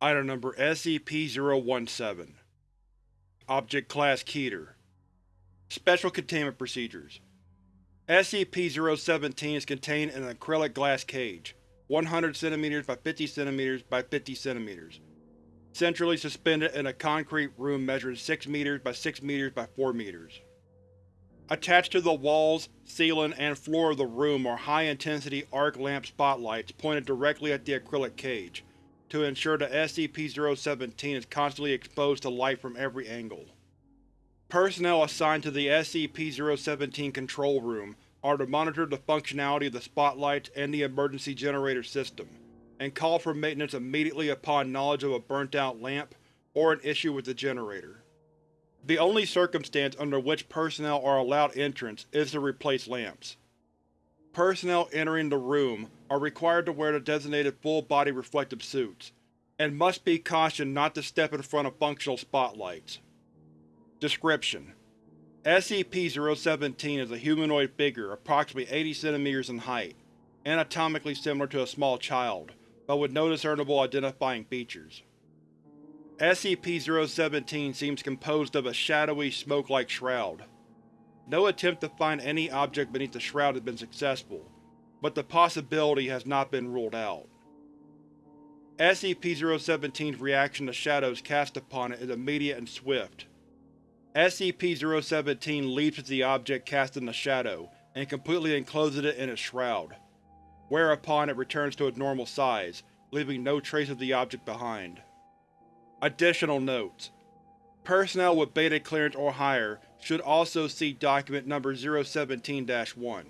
Item Number SCP-017 Object Class Keter. Special Containment Procedures. SCP-017 is contained in an acrylic glass cage, 100 cm by 50 cm by 50 cm, centrally suspended in a concrete room measuring 6 m by 6 m by 4 m. Attached to the walls, ceiling, and floor of the room are high-intensity arc lamp spotlights pointed directly at the acrylic cage, to ensure that SCP-017 is constantly exposed to light from every angle. Personnel assigned to the SCP-017 control room are to monitor the functionality of the spotlights and the emergency generator system, and call for maintenance immediately upon knowledge of a burnt-out lamp or an issue with the generator. The only circumstance under which personnel are allowed entrance is to replace lamps. Personnel entering the room are required to wear the designated full-body reflective suits, and must be cautioned not to step in front of functional spotlights. Description: SCP-017 is a humanoid figure approximately 80 cm in height, anatomically similar to a small child, but with no discernible identifying features. SCP-017 seems composed of a shadowy, smoke-like shroud. No attempt to find any object beneath the shroud has been successful, but the possibility has not been ruled out. SCP-017's reaction to shadows cast upon it is immediate and swift. SCP-017 leaps at the object cast in the shadow, and completely encloses it in its shroud, whereupon it returns to its normal size, leaving no trace of the object behind. Additional notes: Personnel with Beta clearance or higher should also see Document Number 017-1.